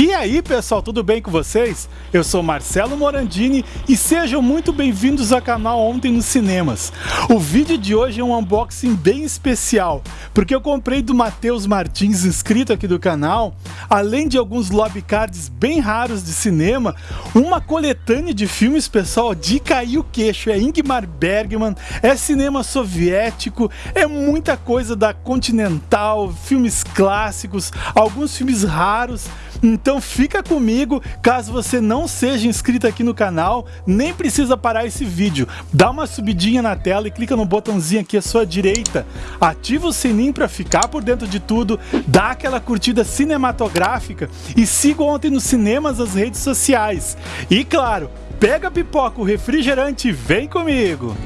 E aí pessoal, tudo bem com vocês? Eu sou Marcelo Morandini e sejam muito bem-vindos ao canal Ontem nos Cinemas. O vídeo de hoje é um unboxing bem especial, porque eu comprei do Matheus Martins, inscrito aqui do canal, além de alguns lobby cards bem raros de cinema, uma coletânea de filmes, pessoal, de cair o queixo. É Ingmar Bergman, é cinema soviético, é muita coisa da Continental, filmes clássicos, alguns filmes raros, então fica comigo, caso você não seja inscrito aqui no canal, nem precisa parar esse vídeo. Dá uma subidinha na tela e clica no botãozinho aqui à sua direita. Ativa o sininho para ficar por dentro de tudo, dá aquela curtida cinematográfica e siga ontem nos cinemas as redes sociais. E claro, pega a pipoca, o refrigerante e vem comigo!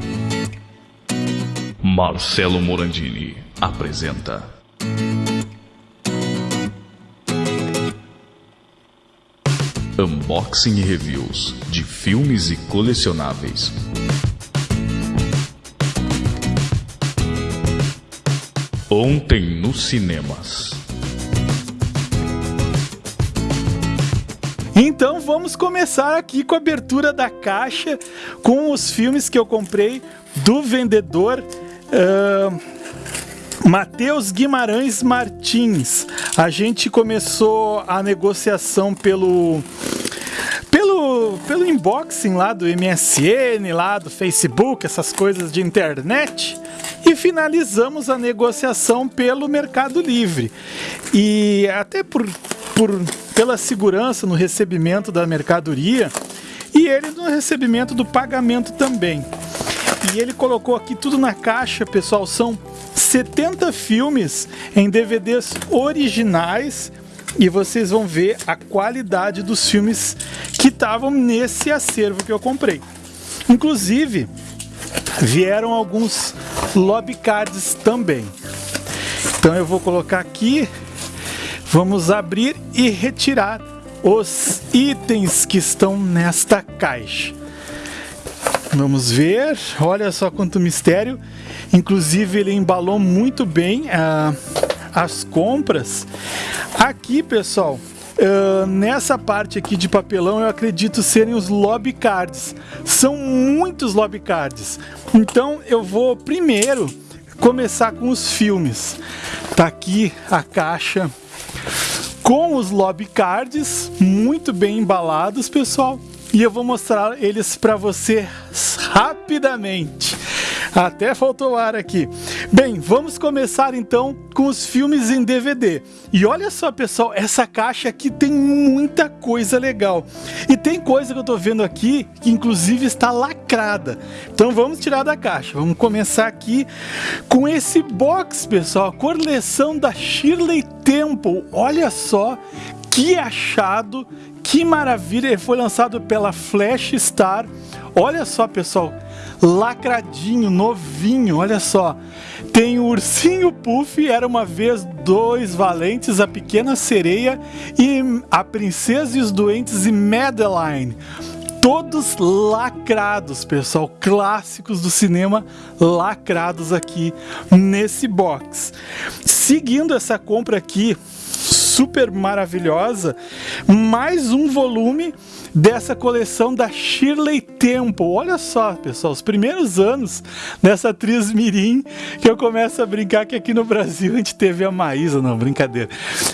Marcelo Morandini apresenta Unboxing e reviews de filmes e colecionáveis. Ontem nos cinemas. Então vamos começar aqui com a abertura da caixa com os filmes que eu comprei do vendedor uh, Matheus Guimarães Martins. A gente começou a negociação pelo pelo, pelo unboxing lá do MSN, lá do Facebook, essas coisas de internet, e finalizamos a negociação pelo Mercado Livre. E até por, por pela segurança no recebimento da mercadoria e ele no recebimento do pagamento também. E ele colocou aqui tudo na caixa, pessoal, são 70 filmes em DVDs originais e vocês vão ver a qualidade dos filmes que estavam nesse acervo que eu comprei. Inclusive, vieram alguns lobby cards também. Então eu vou colocar aqui, vamos abrir e retirar os itens que estão nesta caixa. Vamos ver, olha só quanto mistério. Inclusive ele embalou muito bem uh, as compras. Aqui, pessoal, uh, nessa parte aqui de papelão eu acredito serem os lobby cards. São muitos lobby cards. Então eu vou primeiro começar com os filmes. Tá aqui a caixa com os lobby cards, muito bem embalados, pessoal e eu vou mostrar eles para você rapidamente. Até faltou ar aqui. Bem, vamos começar então com os filmes em DVD. E olha só, pessoal, essa caixa aqui tem muita coisa legal. E tem coisa que eu tô vendo aqui que inclusive está lacrada. Então vamos tirar da caixa. Vamos começar aqui com esse box, pessoal, a coleção da Shirley Temple. Olha só que achado que maravilha! Ele foi lançado pela Flash Star. Olha só, pessoal, lacradinho, novinho, olha só. Tem o Ursinho Puff, era uma vez dois valentes, a Pequena Sereia e a Princesa e os Doentes e Madeline todos lacrados, pessoal, clássicos do cinema lacrados aqui nesse box. Seguindo essa compra aqui, super maravilhosa, mais um volume dessa coleção da Shirley Temple. Olha só, pessoal, os primeiros anos dessa atriz mirim que eu começo a brincar que aqui no Brasil a gente teve a Maísa, não, brincadeira.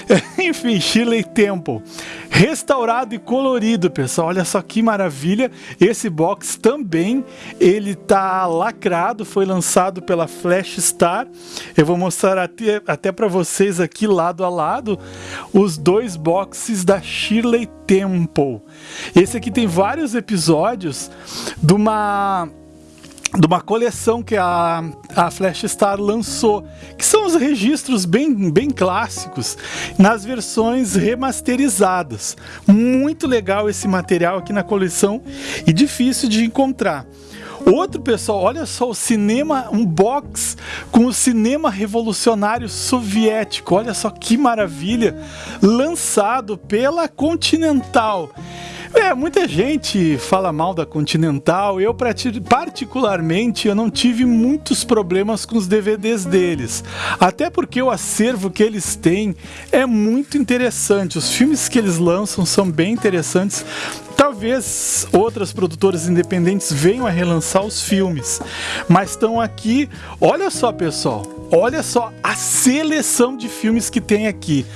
Enfim, Shirley Temple. Restaurado e colorido, pessoal. Olha só que maravilha. Esse box também, ele tá lacrado, foi lançado pela Flash Star. Eu vou mostrar até, até para vocês aqui lado a lado os dois boxes da Shirley Temple. Esse aqui tem vários episódios de uma de uma coleção que a, a Flash Star lançou, que são os registros bem, bem clássicos, nas versões remasterizadas. Muito legal esse material aqui na coleção e difícil de encontrar. Outro pessoal, olha só o cinema, um box com o cinema revolucionário soviético. Olha só que maravilha, lançado pela Continental. É, muita gente fala mal da Continental. Eu, particularmente, eu não tive muitos problemas com os DVDs deles. Até porque o acervo que eles têm é muito interessante. Os filmes que eles lançam são bem interessantes. Talvez outras produtoras independentes venham a relançar os filmes, mas estão aqui. Olha só, pessoal, olha só a seleção de filmes que tem aqui: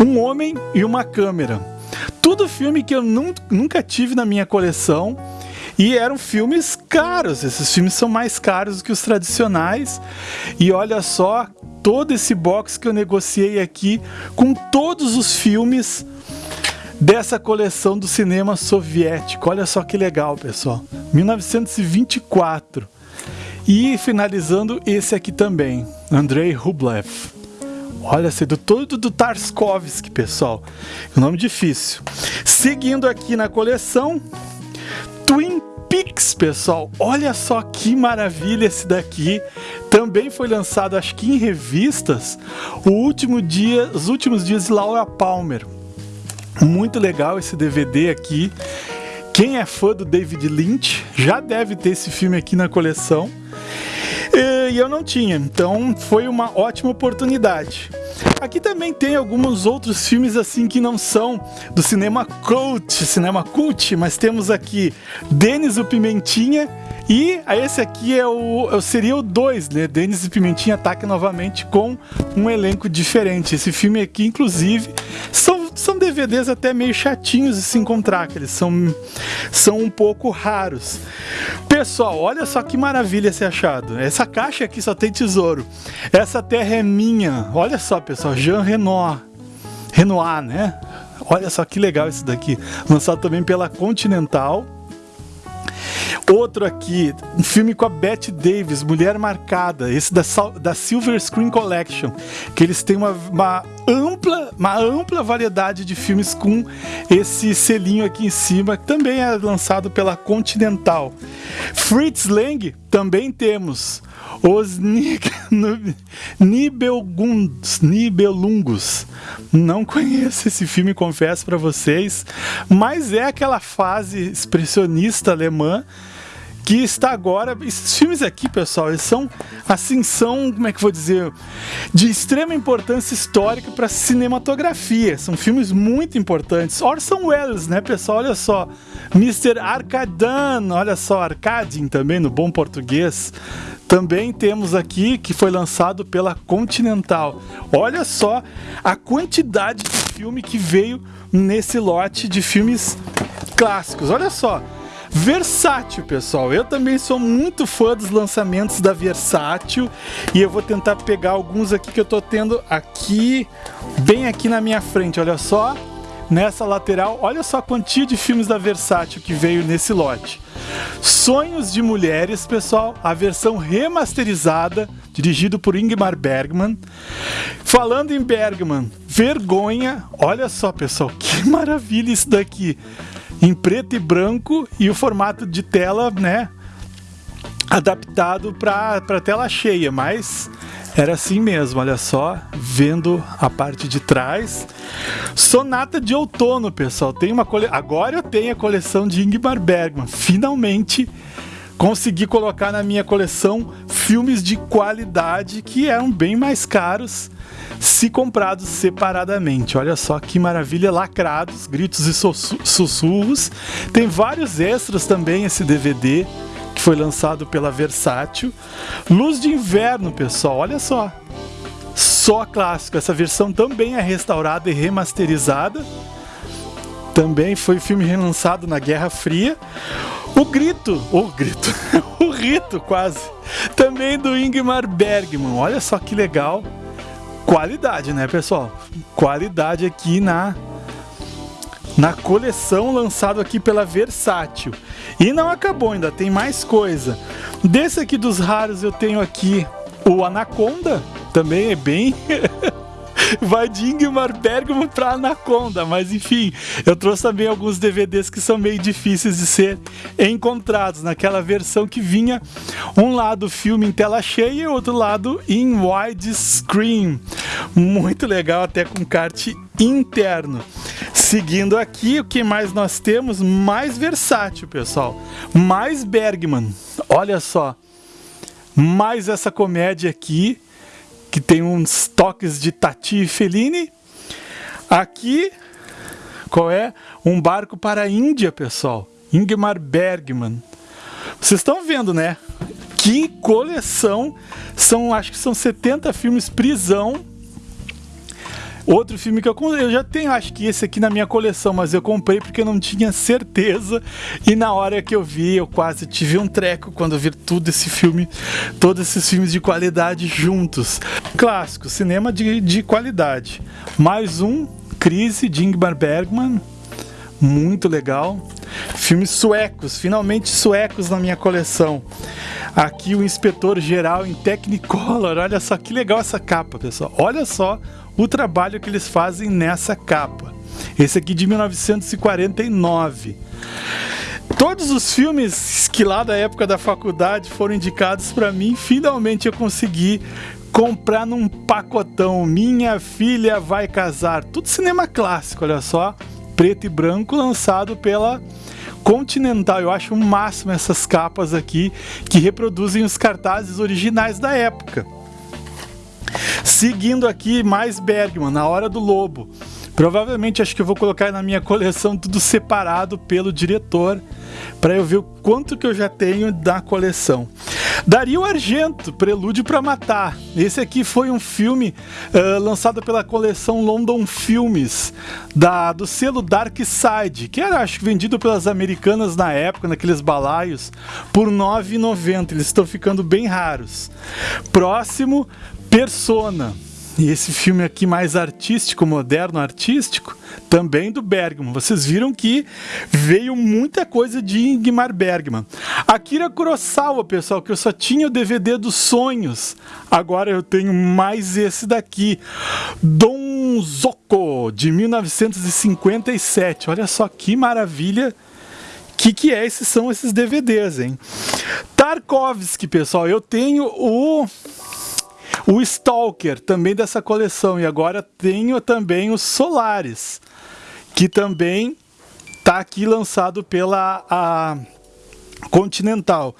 Um Homem e uma Câmera. Tudo filme que eu nunca tive na minha coleção. E eram filmes caros, esses filmes são mais caros que os tradicionais. E olha só todo esse box que eu negociei aqui com todos os filmes dessa coleção do cinema soviético. Olha só que legal, pessoal. 1924. E finalizando esse aqui também, Andrei Rublev. Olha, esse do do Tarskovsky, pessoal. Um nome difícil. Seguindo aqui na coleção, Twin Peaks, pessoal. Olha só que maravilha esse daqui. Também foi lançado, acho que em revistas, o último dia, os últimos dias de Laura Palmer. Muito legal esse DVD aqui. Quem é fã do David Lynch já deve ter esse filme aqui na coleção. E eu não tinha, então foi uma ótima oportunidade. Aqui também tem alguns outros filmes assim que não são do cinema cult, cinema cult, mas temos aqui Denis o Pimentinha e esse aqui é o, seria o 2, né? Denis e Pimentinha ataca novamente com um elenco diferente. Esse filme aqui, inclusive, são, são DVDs até meio chatinhos de se encontrar, que eles são, são um pouco raros. Pessoal, olha só que maravilha esse achado. Essa caixa aqui só tem tesouro. Essa terra é minha. Olha só, pessoal, Jean Renoir. Renoir, né? Olha só que legal esse daqui. Lançado também pela Continental. Outro aqui, um filme com a Bette Davis, Mulher Marcada, esse da, da Silver Screen Collection, que eles têm uma, uma ampla, uma ampla variedade de filmes com esse selinho aqui em cima, que também é lançado pela Continental. Fritz Lang também temos os Nibelungos. Não conheço esse filme, confesso para vocês, mas é aquela fase expressionista alemã que está agora. Esses filmes aqui, pessoal, eles são assim, são, como é que eu vou dizer, de extrema importância histórica para cinematografia. São filmes muito importantes. Orson Welles, né, pessoal? Olha só. Mr. Arcadan, olha só, Arcadin também no bom português. Também temos aqui que foi lançado pela Continental. Olha só a quantidade de filme que veio nesse lote de filmes clássicos. Olha só. Versátil, pessoal. Eu também sou muito fã dos lançamentos da Versátil e eu vou tentar pegar alguns aqui que eu tô tendo aqui, bem aqui na minha frente. Olha só, nessa lateral, olha só a quantia de filmes da Versátil que veio nesse lote. Sonhos de Mulheres, pessoal, a versão remasterizada, dirigido por Ingmar Bergman. Falando em Bergman, Vergonha, olha só, pessoal, que maravilha isso daqui em preto e branco e o formato de tela, né, adaptado para tela cheia, mas era assim mesmo, olha só, vendo a parte de trás. Sonata de outono, pessoal. Tem uma cole... Agora eu tenho a coleção de Ingmar Bergman. Finalmente consegui colocar na minha coleção filmes de qualidade que eram bem mais caros se comprados separadamente. Olha só que maravilha, lacrados, gritos e sussurros. Tem vários extras também esse DVD que foi lançado pela Versátil. Luz de Inverno, pessoal, olha só. Só clássico, essa versão também é restaurada e remasterizada. Também foi filme relançado na Guerra Fria. O Grito, o Grito, o Rito quase, também do Ingmar Bergman. Olha só que legal qualidade, né, pessoal? Qualidade aqui na na coleção lançado aqui pela Versátil. E não acabou ainda, tem mais coisa. Desse aqui dos raros eu tenho aqui o Anaconda, também é bem vai de Ingmar Bergman pra Anaconda, mas enfim, eu trouxe também alguns DVDs que são meio difíceis de ser encontrados, naquela versão que vinha um lado filme em tela cheia e outro lado em widescreen. Muito legal, até com kart interno. Seguindo aqui, o que mais nós temos? Mais versátil, pessoal. Mais Bergman. Olha só. Mais essa comédia aqui, que tem uns toques de Tati e Fellini. Aqui, qual é? Um barco para a Índia, pessoal. Ingmar Bergman. Vocês estão vendo, né? Que coleção! São, acho que são 70 filmes prisão Outro filme que eu, eu já tenho, acho que esse aqui na minha coleção, mas eu comprei porque eu não tinha certeza. E na hora que eu vi, eu quase tive um treco quando eu vi tudo esse filme, todos esses filmes de qualidade juntos. Clássico, cinema de, de qualidade. Mais um, Crise de Ingmar Bergman. Muito legal. Filmes suecos, finalmente suecos na minha coleção. Aqui o Inspetor Geral em Technicolor. Olha só que legal essa capa, pessoal. Olha só o trabalho que eles fazem nessa capa. Esse aqui de 1949. Todos os filmes que lá da época da faculdade foram indicados para mim, finalmente eu consegui comprar num pacotão. Minha filha vai casar. Tudo cinema clássico, olha só. Preto e branco, lançado pela Continental. Eu acho o máximo essas capas aqui que reproduzem os cartazes originais da época. Seguindo aqui, mais Bergman, Na Hora do Lobo. Provavelmente acho que eu vou colocar na minha coleção tudo separado pelo diretor, para eu ver o quanto que eu já tenho da coleção. Dario Argento, Prelúdio para Matar. Esse aqui foi um filme uh, lançado pela coleção London Filmes, da, do selo Dark Side, que era acho vendido pelas americanas na época, naqueles balaios, por R$ 9,90. Eles estão ficando bem raros. Próximo, Persona. E esse filme aqui mais artístico, moderno artístico, também do Bergman. Vocês viram que veio muita coisa de Ingmar Bergman. Akira Kurosawa, pessoal, que eu só tinha o DVD dos sonhos. Agora eu tenho mais esse daqui. Don Zoko, de 1957. Olha só que maravilha. Que, que é esses são esses DVDs, hein? Tarkovsky, pessoal, eu tenho o o Stalker, também dessa coleção. E agora tenho também os Solares, que também está aqui lançado pela a Continental.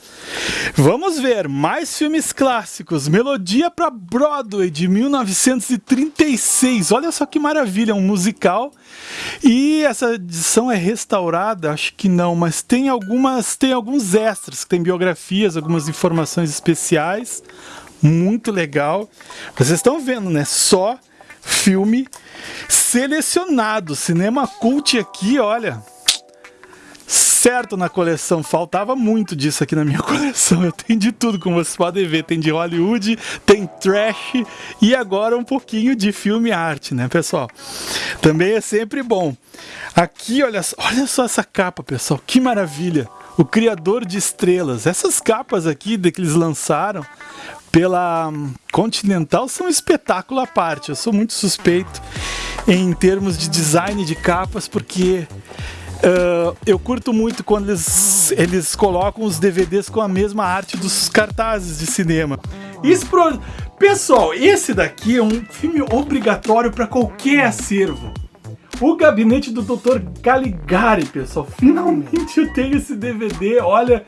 Vamos ver mais filmes clássicos. Melodia para Broadway de 1936. Olha só que maravilha, um musical. E essa edição é restaurada, acho que não, mas tem algumas, tem alguns extras, tem biografias, algumas informações especiais muito legal. Vocês estão vendo, né? Só filme selecionado. Cinema cult aqui, olha. Certo na coleção, faltava muito disso aqui na minha coleção. Eu tenho de tudo, como vocês podem ver. Tem de Hollywood, tem trash e agora um pouquinho de filme arte, né, pessoal? Também é sempre bom. Aqui, olha, olha só essa capa, pessoal, que maravilha! O Criador de Estrelas. Essas capas aqui que eles lançaram pela Continental são um espetáculo à parte. Eu sou muito suspeito em termos de design de capas, porque uh, eu curto muito quando eles, eles colocam os DVDs com a mesma arte dos cartazes de cinema. Isso pro... Pessoal, esse daqui é um filme obrigatório para qualquer acervo. O Gabinete do Dr. Caligari, pessoal. Finalmente eu tenho esse DVD. Olha,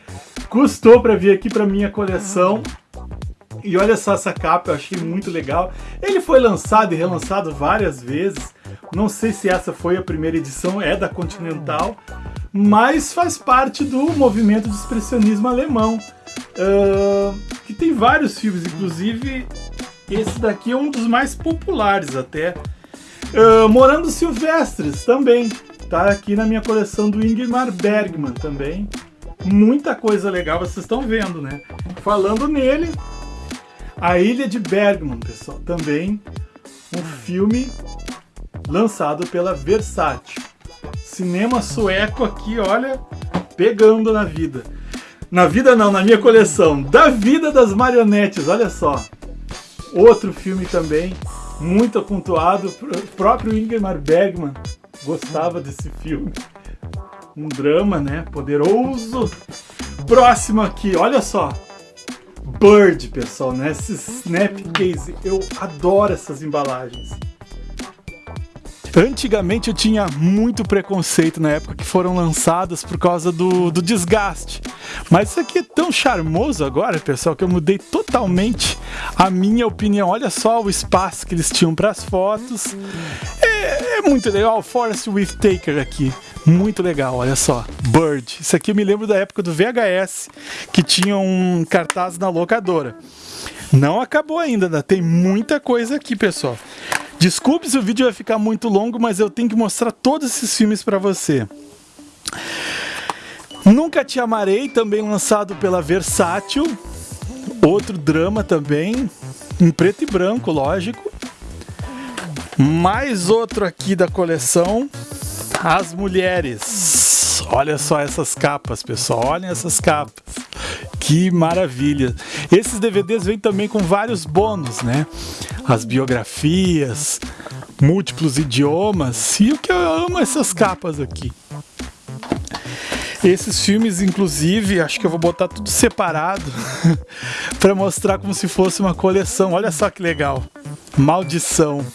custou para vir aqui para minha coleção. E olha só essa capa, eu achei muito legal. Ele foi lançado e relançado várias vezes. Não sei se essa foi a primeira edição, é da Continental, mas faz parte do movimento de expressionismo alemão, uh, que tem vários filmes, inclusive esse daqui é um dos mais populares até. Uh, Morando Silvestres também, tá aqui na minha coleção do Ingmar Bergman também. Muita coisa legal, vocês estão vendo, né? Falando nele, a Ilha de Bergman, pessoal, também um filme lançado pela Versátil. Cinema sueco aqui, olha, pegando na vida. Na vida não, na minha coleção. Da Vida das Marionetes, olha só. Outro filme também, muito pontuado. O próprio Ingmar Bergman gostava desse filme. Um drama, né? Poderoso. Próximo aqui, olha só. Bird, pessoal, né? Esse Snapcase, eu adoro essas embalagens. Antigamente eu tinha muito preconceito na época que foram lançadas por causa do, do desgaste. Mas isso aqui é tão charmoso agora, pessoal, que eu mudei totalmente a minha opinião. Olha só o espaço que eles tinham para as fotos. É, é, muito legal. Forest with Taker aqui. Muito legal, olha só. Bird. Isso aqui eu me lembro da época do VHS, que tinha um cartaz na locadora. Não acabou ainda, ainda tem muita coisa aqui, pessoal. Desculpe se o vídeo vai ficar muito longo, mas eu tenho que mostrar todos esses filmes para você. Nunca Te Amarei, também lançado pela Versátil. Outro drama também, em preto e branco, lógico. Mais outro aqui da coleção, As Mulheres. Olha só essas capas, pessoal. Olhem essas capas. Que maravilha. Esses DVDs vêm também com vários bônus, né? As biografias, múltiplos idiomas. E o que eu amo essas capas aqui. Esses filmes, inclusive, acho que eu vou botar tudo separado para mostrar como se fosse uma coleção. Olha só que legal. Maldição.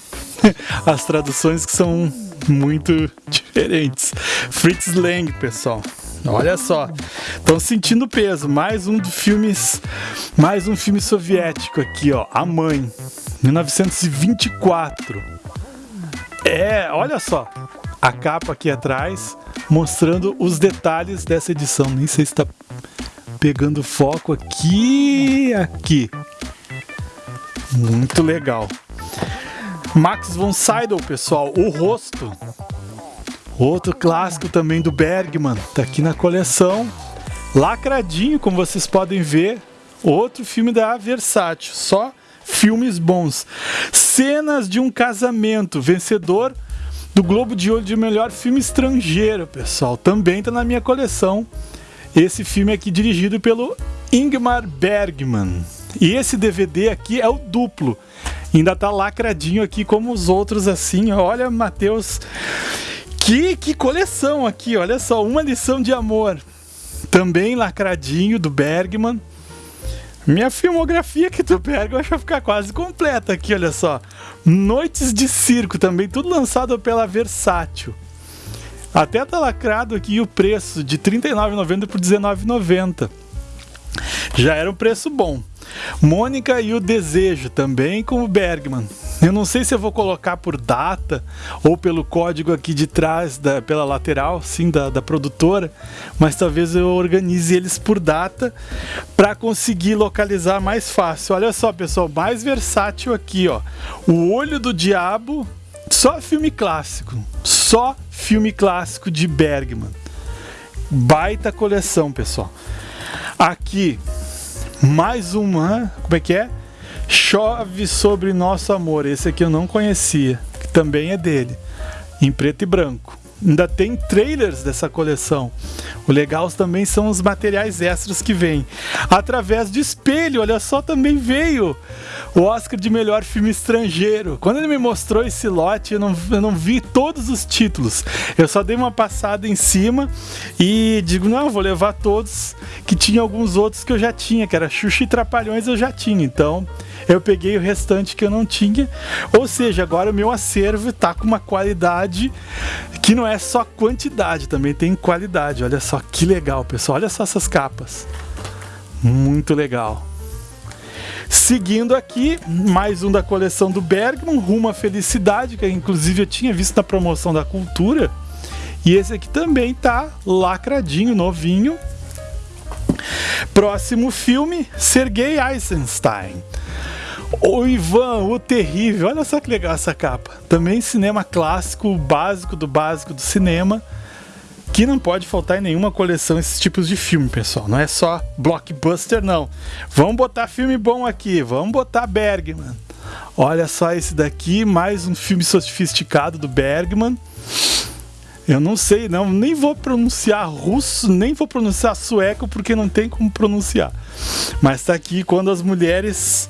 As traduções que são muito diferentes. Fritz Lang, pessoal. Olha só, estão sentindo peso. Mais um dos filmes, mais um filme soviético aqui, ó. A Mãe, 1924. É, olha só, a capa aqui atrás mostrando os detalhes dessa edição. Nem sei se está pegando foco aqui, aqui. Muito legal. Max von Sydow, pessoal, o rosto Outro clássico também do Bergman, tá aqui na coleção. Lacradinho, como vocês podem ver. Outro filme da Versátil, só filmes bons. Cenas de um casamento, vencedor do Globo de Ouro de melhor filme estrangeiro, pessoal. Também tá na minha coleção. Esse filme aqui dirigido pelo Ingmar Bergman. E esse DVD aqui é o duplo. Ainda tá lacradinho aqui como os outros assim. Olha, Matheus que, que coleção aqui, olha só, uma lição de amor. Também lacradinho do Bergman. Minha filmografia aqui do Bergman vai ficar quase completa aqui, olha só. Noites de Circo também, tudo lançado pela Versátil. Até tá lacrado aqui o preço de R$ 39,90 por R$ 19,90. Já era um preço bom. Mônica e o Desejo, também com o Bergman. Eu não sei se eu vou colocar por data ou pelo código aqui de trás, da, pela lateral, sim, da, da produtora, mas talvez eu organize eles por data para conseguir localizar mais fácil. Olha só, pessoal, mais versátil aqui, ó. O Olho do Diabo, só filme clássico, só filme clássico de Bergman. Baita coleção, pessoal. Aqui, mais uma, como é que é? Chove sobre nosso amor. Esse aqui eu não conhecia, que também é dele, em preto e branco. Ainda tem trailers dessa coleção. O legal também são os materiais extras que vêm. Através de espelho, olha só, também veio o Oscar de melhor filme estrangeiro. Quando ele me mostrou esse lote, eu não, eu não vi todos os títulos. Eu só dei uma passada em cima e digo, não, vou levar todos, que tinha alguns outros que eu já tinha, que era Xuxa e Trapalhões eu já tinha. Então, eu peguei o restante que eu não tinha. Ou seja, agora o meu acervo está com uma qualidade que não é só quantidade, também tem qualidade. Olha só que legal, pessoal. Olha só essas capas. Muito legal. Seguindo aqui, mais um da coleção do Bergman, Rumo à Felicidade, que inclusive eu tinha visto na promoção da Cultura. E esse aqui também tá lacradinho, novinho. Próximo filme, Sergei Eisenstein. O Ivan, o Terrível. Olha só que legal essa capa. Também cinema clássico, básico do básico do cinema. Que não pode faltar em nenhuma coleção esses tipos de filme, pessoal. Não é só blockbuster, não. Vamos botar filme bom aqui. Vamos botar Bergman. Olha só esse daqui, mais um filme sofisticado do Bergman. Eu não sei, não, nem vou pronunciar russo, nem vou pronunciar sueco, porque não tem como pronunciar. Mas tá aqui quando as mulheres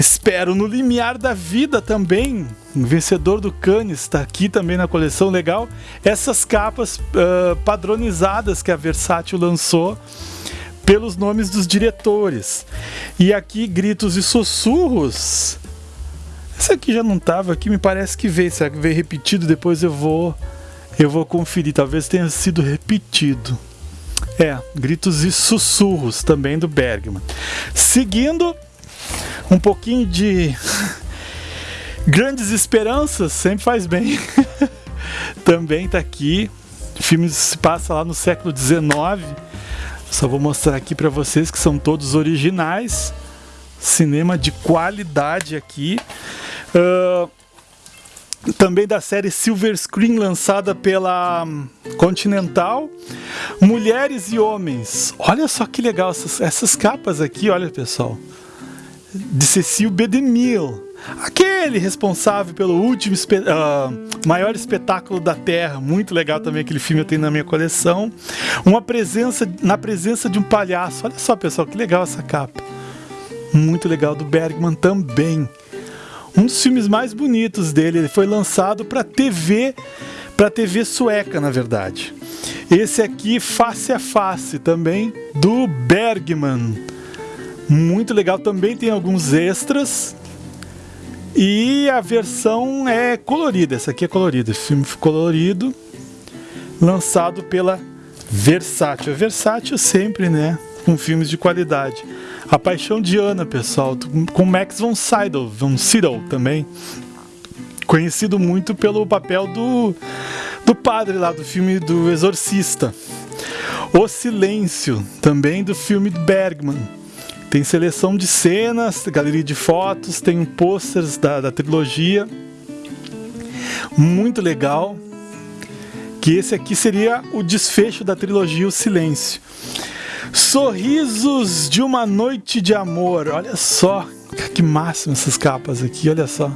Espero no limiar da vida também. Vencedor do Cannes está aqui também na coleção. Legal. Essas capas uh, padronizadas que a Versátil lançou pelos nomes dos diretores. E aqui, gritos e sussurros. Esse aqui já não tava aqui, me parece que veio. Será que veio repetido? Depois eu vou eu vou conferir, talvez tenha sido repetido. É, Gritos e Sussurros, também do Bergman. Seguindo, um pouquinho de Grandes Esperanças, sempre faz bem. também tá aqui. O filme se passa lá no século XIX. Só vou mostrar aqui para vocês que são todos originais. Cinema de qualidade aqui. Uh, também da série Silver Screen lançada pela hum, Continental. Mulheres e Homens. Olha só que legal essas, essas capas aqui, olha pessoal. De Cecil B. DeMille. Aquele responsável pelo último uh, maior espetáculo da Terra, muito legal também aquele filme eu tenho na minha coleção. Uma presença na presença de um palhaço. Olha só, pessoal, que legal essa capa. Muito legal do Bergman também um dos filmes mais bonitos dele. Ele foi lançado para TV, para TV sueca, na verdade. Esse aqui, Face a Face, também do Bergman. Muito legal, também tem alguns extras. E a versão é colorida, essa aqui é colorida, filme colorido, lançado pela Versátil. Versátil sempre, né, com filmes de qualidade. A Paixão de Ana, pessoal, com Max von Sydow, von Sydow também. Conhecido muito pelo papel do, do padre lá do filme do Exorcista. O Silêncio, também do filme Bergman. Tem seleção de cenas, galeria de fotos, tem posters da, da trilogia. Muito legal. Que esse aqui seria o desfecho da trilogia O Silêncio. Sorrisos de uma noite de amor. Olha só, que máximo essas capas aqui, olha só.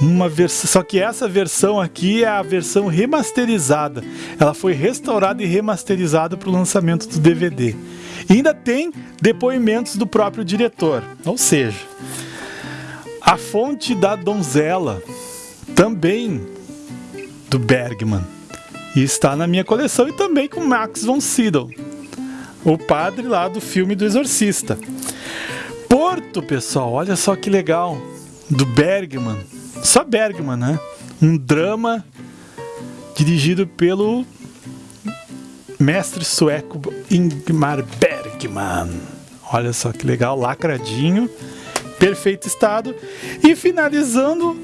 Uma versão, só que essa versão aqui é a versão remasterizada. Ela foi restaurada e remasterizada para o lançamento do DVD. E ainda tem depoimentos do próprio diretor. Ou seja, a fonte da donzela também do Bergman. E está na minha coleção e também com Max von Sydow o padre lá do filme do Exorcista. Porto, pessoal, olha só que legal. Do Bergman. Só Bergman, né? Um drama dirigido pelo mestre sueco Ingmar Bergman. Olha só que legal, lacradinho, perfeito estado. E finalizando,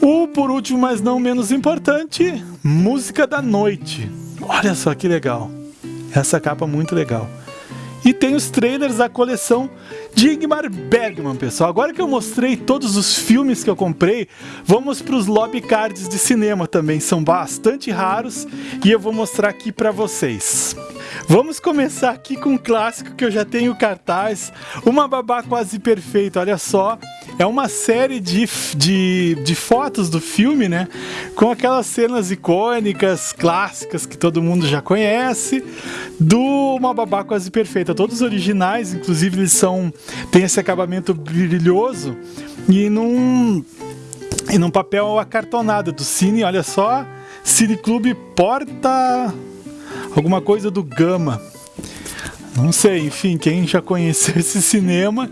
o por último, mas não menos importante, Música da Noite. Olha só que legal. Essa capa muito legal. E tem os trailers da coleção de Ingmar Bergman, pessoal. Agora que eu mostrei todos os filmes que eu comprei, vamos para os lobby cards de cinema também. São bastante raros e eu vou mostrar aqui para vocês. Vamos começar aqui com um clássico que eu já tenho cartaz, Uma Babá Quase Perfeita, olha só. É uma série de, de, de fotos do filme, né? Com aquelas cenas icônicas, clássicas que todo mundo já conhece, do Uma Babá Quase Perfeita. Todos originais, inclusive eles são tem esse acabamento brilhoso e num, e num papel acartonado do Cine, olha só, Cine Clube Porta alguma coisa do Gama. Não sei, enfim, quem já conheceu esse cinema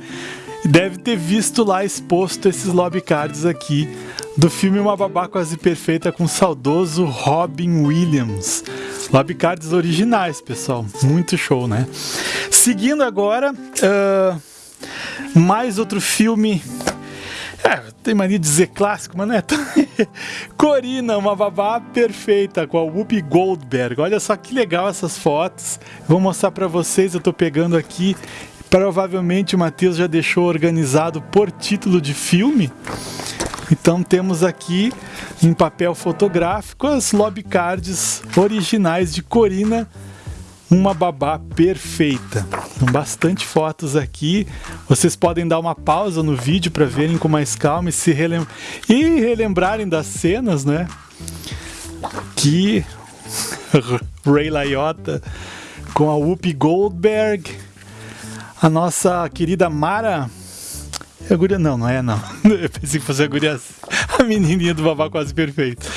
deve ter visto lá exposto esses lobby cards aqui do filme Uma Babá Quase Perfeita com o saudoso Robin Williams. Lobby cards originais, pessoal. Muito show, né? Seguindo agora, uh, mais outro filme é, tem mania de dizer clássico, mas não é tão... Corina, uma babá perfeita com a Whoopi Goldberg. Olha só que legal essas fotos. Vou mostrar para vocês, eu tô pegando aqui. Provavelmente o Matheus já deixou organizado por título de filme. Então temos aqui em papel fotográfico as lobby cards originais de Corina uma babá perfeita. Com bastante fotos aqui. Vocês podem dar uma pausa no vídeo para verem com mais calma e se relem e relembrarem das cenas, né? Que Ray Liotta com a Whoopi Goldberg, a nossa querida Mara é a guria, não, não é não. Eu pensei que fosse a guria, a menininha do babá quase perfeito.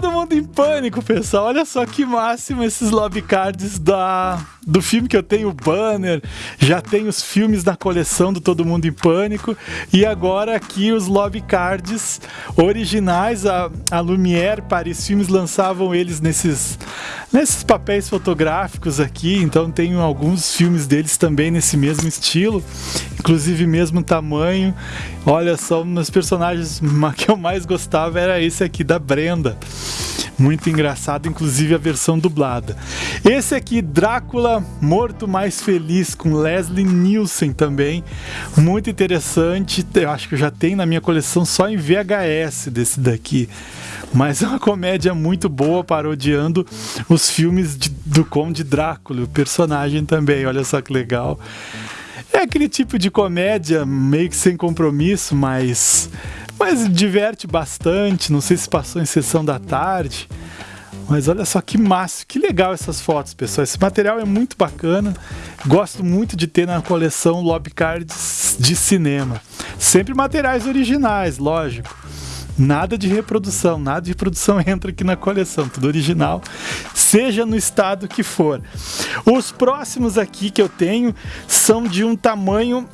Todo mundo em pânico, pessoal. Olha só que máximo esses lobby cards da do filme que eu tenho o banner, já tenho os filmes da coleção do Todo Mundo em Pânico e agora aqui os lobby cards originais. A, a Lumière Paris Filmes lançavam eles nesses, nesses papéis fotográficos aqui, então tenho alguns filmes deles também nesse mesmo estilo, inclusive mesmo tamanho. Olha só, um dos personagens que eu mais gostava era esse aqui da Brenda. Muito engraçado, inclusive a versão dublada. Esse aqui, Drácula Morto Mais Feliz, com Leslie Nielsen também. Muito interessante. Eu acho que eu já tenho na minha coleção só em VHS desse daqui. Mas é uma comédia muito boa, parodiando os filmes de, do Conde Drácula, o personagem também. Olha só que legal. É aquele tipo de comédia meio que sem compromisso, mas mas diverte bastante. Não sei se passou em sessão da tarde. Mas olha só que massa, que legal essas fotos, pessoal. Esse material é muito bacana. Gosto muito de ter na coleção lobby cards de cinema. Sempre materiais originais, lógico. Nada de reprodução, nada de reprodução entra aqui na coleção, tudo original, seja no estado que for. Os próximos aqui que eu tenho são de um tamanho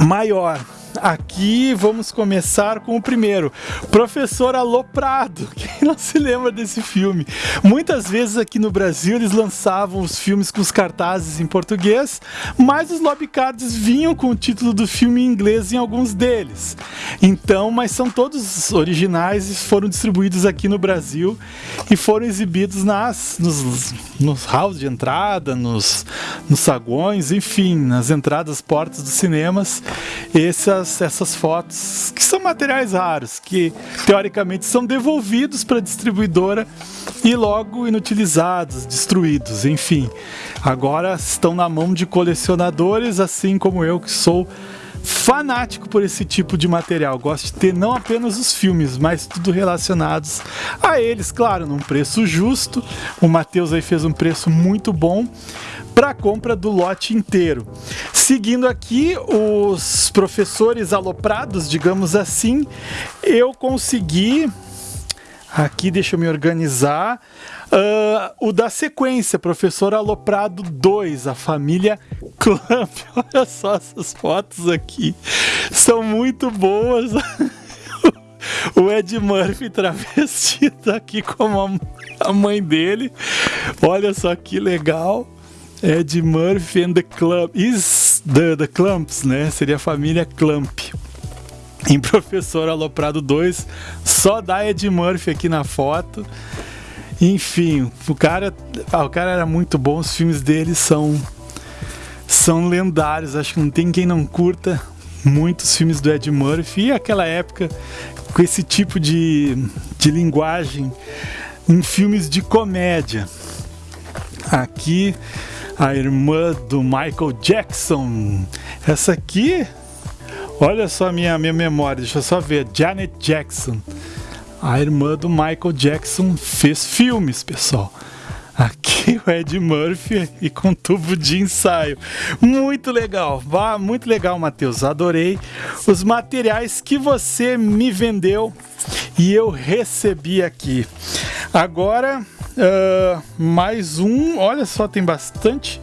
maior. Aqui vamos começar com o primeiro, Professor Aloprado. Quem não se lembra desse filme? Muitas vezes aqui no Brasil eles lançavam os filmes com os cartazes em português, mas os lobbycards vinham com o título do filme em inglês em alguns deles. Então, mas são todos originais e foram distribuídos aqui no Brasil e foram exibidos nas nos, nos halls de entrada, nos, nos saguões, enfim, nas entradas, portas dos cinemas. Essas, essas fotos, que são materiais raros, que teoricamente são devolvidos para a distribuidora e logo inutilizados, destruídos, enfim. Agora estão na mão de colecionadores, assim como eu que sou fanático por esse tipo de material. Gosto de ter não apenas os filmes, mas tudo relacionados a eles, claro, num preço justo. O Matheus aí fez um preço muito bom para compra do lote inteiro. Seguindo aqui os professores aloprados, digamos assim, eu consegui Aqui deixa eu me organizar. Uh, o da sequência, Professor Aloprado 2, a família Clamp. Olha só essas fotos aqui. São muito boas. o Ed Murphy travestido aqui como a mãe dele. Olha só que legal. Ed Murphy and the Clump. Is the, the né? Seria a família Clump. Em Professor Aloprado 2, só dá Ed Murphy aqui na foto. Enfim, o cara, ah, o cara era muito bom, os filmes dele são são lendários, acho que não tem quem não curta muitos filmes do Ed Murphy e aquela época com esse tipo de, de linguagem em filmes de comédia. Aqui a irmã do Michael Jackson. Essa aqui, olha só a minha, minha memória, deixa eu só ver. Janet Jackson, a irmã do Michael Jackson, fez filmes, pessoal. Aqui o Ed Murphy e com tubo de ensaio. Muito legal, vá, muito legal, Matheus. Adorei os materiais que você me vendeu e eu recebi aqui. Agora Uh, mais um, olha só, tem bastante.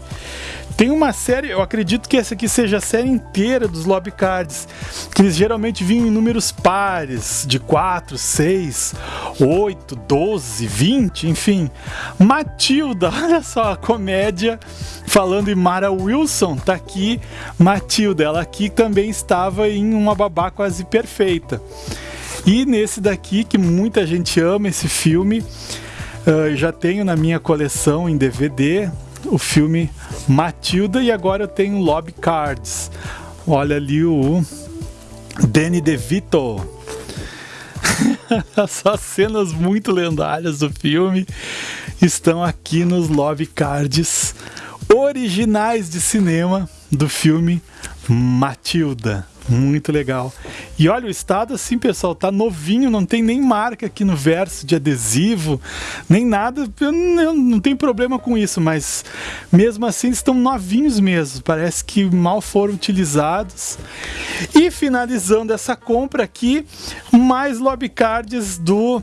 Tem uma série, eu acredito que essa aqui seja a série inteira dos lobby cards, que eles geralmente vinham em números pares, de 4, 6, 8, 12, 20, enfim. Matilda, olha só, a comédia falando em Mara Wilson, tá aqui Matilda, ela aqui também estava em Uma Babá Quase Perfeita. E nesse daqui, que muita gente ama esse filme, Uh, já tenho na minha coleção em DVD o filme Matilda e agora eu tenho Lobby Cards. Olha ali o Danny DeVito. Só cenas muito lendárias do filme estão aqui nos Lobby Cards originais de cinema do filme Matilda. Muito legal. E olha, o estado assim, pessoal, tá novinho, não tem nem marca aqui no verso de adesivo, nem nada. Eu não, não tem problema com isso, mas mesmo assim estão novinhos mesmo. Parece que mal foram utilizados. E finalizando essa compra aqui, mais lobby cards do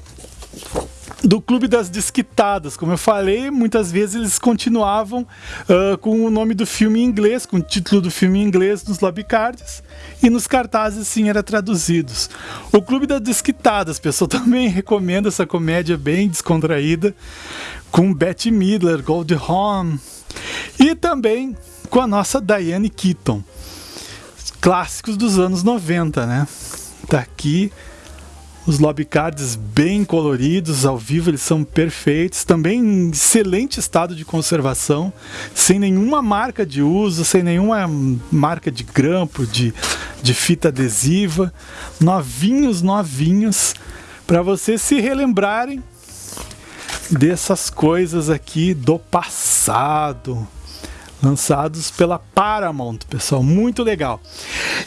do Clube das Desquitadas. Como eu falei, muitas vezes eles continuavam uh, com o nome do filme em inglês, com o título do filme em inglês nos lobbycards e nos cartazes sim era traduzidos. O Clube das Desquitadas, pessoal, também recomendo essa comédia bem descontraída com Betty Midler, Goldie Hawn e também com a nossa Diane Keaton. Clássicos dos anos 90, né? Tá aqui os lobbycards bem coloridos, ao vivo eles são perfeitos, também em excelente estado de conservação, sem nenhuma marca de uso, sem nenhuma marca de grampo, de, de fita adesiva, novinhos, novinhos, para vocês se relembrarem dessas coisas aqui do passado lançados pela Paramount, pessoal, muito legal.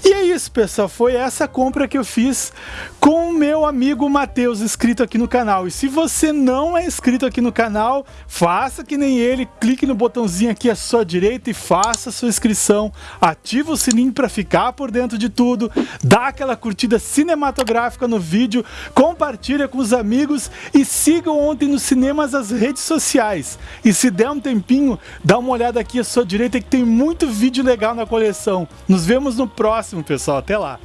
E é isso, pessoal, foi essa compra que eu fiz com o meu amigo Matheus, inscrito aqui no canal. E se você não é inscrito aqui no canal, faça que nem ele, clique no botãozinho aqui à sua direita e faça a sua inscrição. Ativa o sininho para ficar por dentro de tudo, dá aquela curtida cinematográfica no vídeo, compartilha com os amigos e siga ontem nos cinemas as redes sociais. E se der um tempinho, dá uma olhada aqui à sua direita que tem muito vídeo legal na coleção. Nos vemos no próximo, pessoal. Até lá!